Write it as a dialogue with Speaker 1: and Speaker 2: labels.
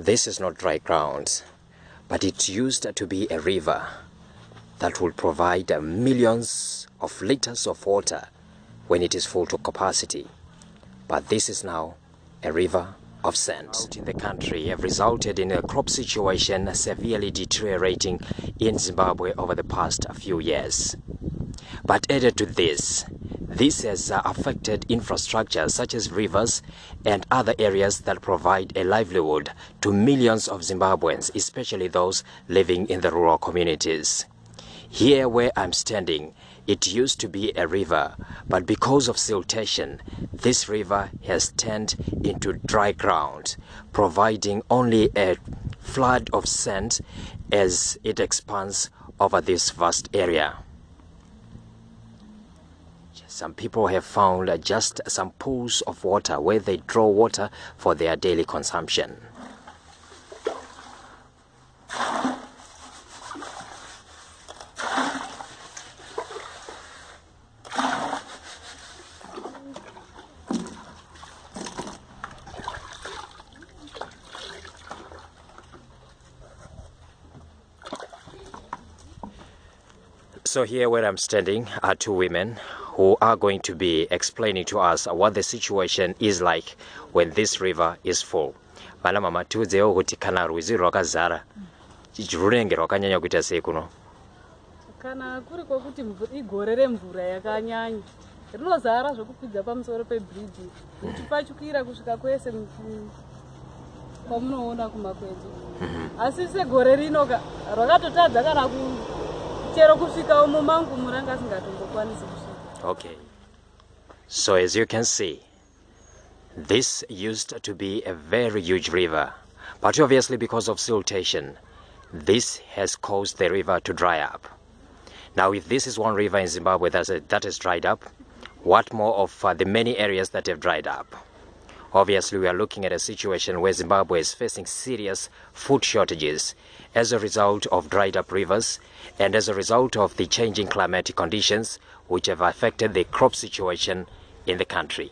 Speaker 1: This is not dry ground, but it used to be a river that will provide millions of liters of water when it is full to capacity. But this is now a river of sand in the country have resulted in a crop situation severely deteriorating in Zimbabwe over the past few years. But added to this, this has uh, affected infrastructure such as rivers and other areas that provide a livelihood to millions of Zimbabweans, especially those living in the rural communities. Here where I'm standing, it used to be a river, but because of siltation, this river has turned into dry ground, providing only a flood of sand as it expands over this vast area. Some people have found uh, just some pools of water where they draw water for their daily consumption. So here where I'm standing are two women who are going to be explaining to us what the situation is like when this river is full. Vana mama tiudzewo kuti kana rwizi rwakazara rwunenge rwakanyanya kuita sei kuno?
Speaker 2: Kana kuri kwokuti igore remvura yakanyanya rinozara zvokukwidza pamusoro pebhiriji uchipachukwira kusvika kwese mu- kwamunoona kumakwenzi. Asi segore rino ka rwakatotadza kana chero kusvika mumangu muranga asingatombokwanisi kusvika
Speaker 1: Okay. So as you can see, this used to be a very huge river, but obviously because of siltation, this has caused the river to dry up. Now, if this is one river in Zimbabwe that has dried up, what more of uh, the many areas that have dried up? Obviously, we are looking at a situation where Zimbabwe is facing serious food shortages as a result of dried up rivers and as a result of the changing climatic conditions which have affected the crop situation in the country.